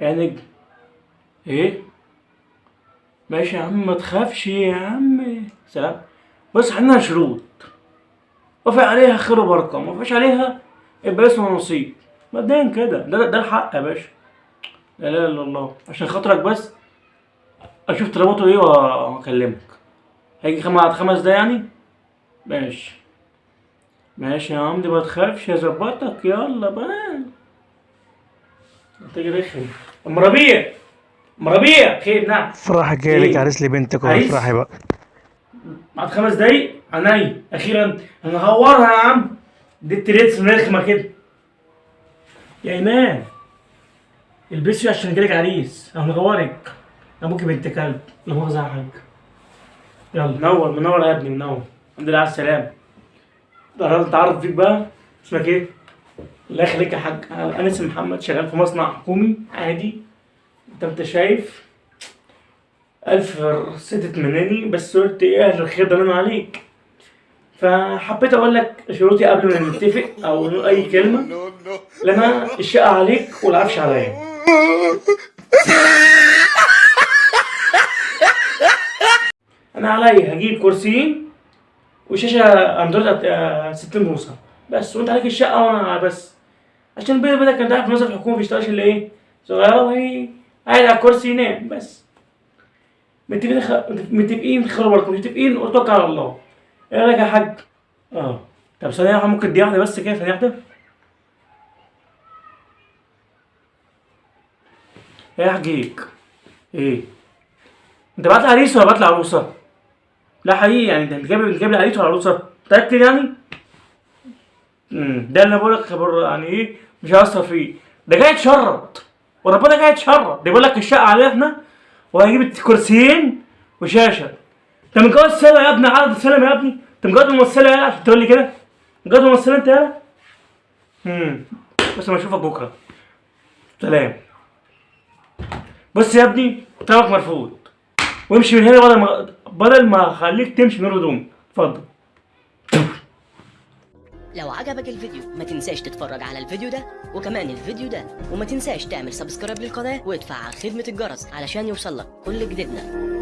نجم إيه؟ ماشي يا عم ما تخافش يا عم. سلام. بص عندنا شروط. وافق عليها خير وبركة. ما وافقش عليها يبقى اسمه نصيب مبدئيا كده. ده ده الحق يا باشا. لا إله إلا الله. عشان خاطرك بس أشوف طلباته إيه وأكلمك. هيجي خم- بعد خمس دقايق يعني؟ ماشي. ماشي يا عمدي ما تخافش. هظبطك. يلا بقى انت جاي رخم أم ربيع. أم ربيع. خير نعم. فرح جاي لك إيه؟ عريس لبنتك؟ وافرحي بقى بعد خمس دقايق عينيا أخيرا هنهورها يا عم دي التريتس رخمه كده. يا إيمان. البسي عشان جالك عريس. هنغورك أبوك بنت كلب. لا مؤاخذه يا حاج يلا. منور منور يا ابني منور. الحمد لله على السلامة. اتعرف فيك بقى؟ اسمك إيه؟ الله يخليك يا حاج أنا اسمي محمد شغال في مصنع حكومي عادي. أنت أنت شايف ألف ستة مناني بس قلت إيه أهل الخير ده أنا عليك. فحبيت أقول لك شروطي قبل ما نتفق أو نقول أي كلمة لما الشقة عليك والعفش عليا. أنا عليا هجيب كرسيين وشاشة أندرويد آه، 60 بوصة. بس وأنت عليك الشقة وأنا بس. عشان البيت بدك كان تعرف موظف الحكومة بيشتغلش إلا إيه صغيرة وهي قاعد على الكرسي ينام بس متفقين خ... متفقين خير بركة متفقين وتوكل على الله إيه رأيك يا حاج؟ آه طب ثانية واحدة ممكن دقيقة واحدة بس كده ثانية واحدة إيه يا حجيك؟ إيه؟ أنت بعت لي عريس ولا بعت لي عروسة؟ لا حقيقي يعني انت جايب جايب لي عريس ولا عروسة؟ متأكد يعني؟ ده اللي بقول لك خبر يعني إيه؟ مش هيأثر فيه. ده جاي يتشرط. وربنا جاي يتشرط. ده بيقول لك الشقة علينا إحنا وهجيب كرسيين وشاشة. انت متجوز سلة يا ابني عرض سلم يا ابني؟ انت متجوز ممثلة يالا عشان تقول لي كده. متجوز ممثلة انت يالا امم بس ما اشوفك بكرة. سلام. بص يا ابني طلبك مرفوض. وامشي من هنا بدل ما بدل ما اخليك تمشي من غير هدوم. اتفضل. لو عجبك الفيديو ما تنساش تتفرج على الفيديو ده وكمان الفيديو ده وما تنساش تعمل سبسكرايب للقناة وتفعل خدمة الجرس علشان يوصلك كل جديدنا.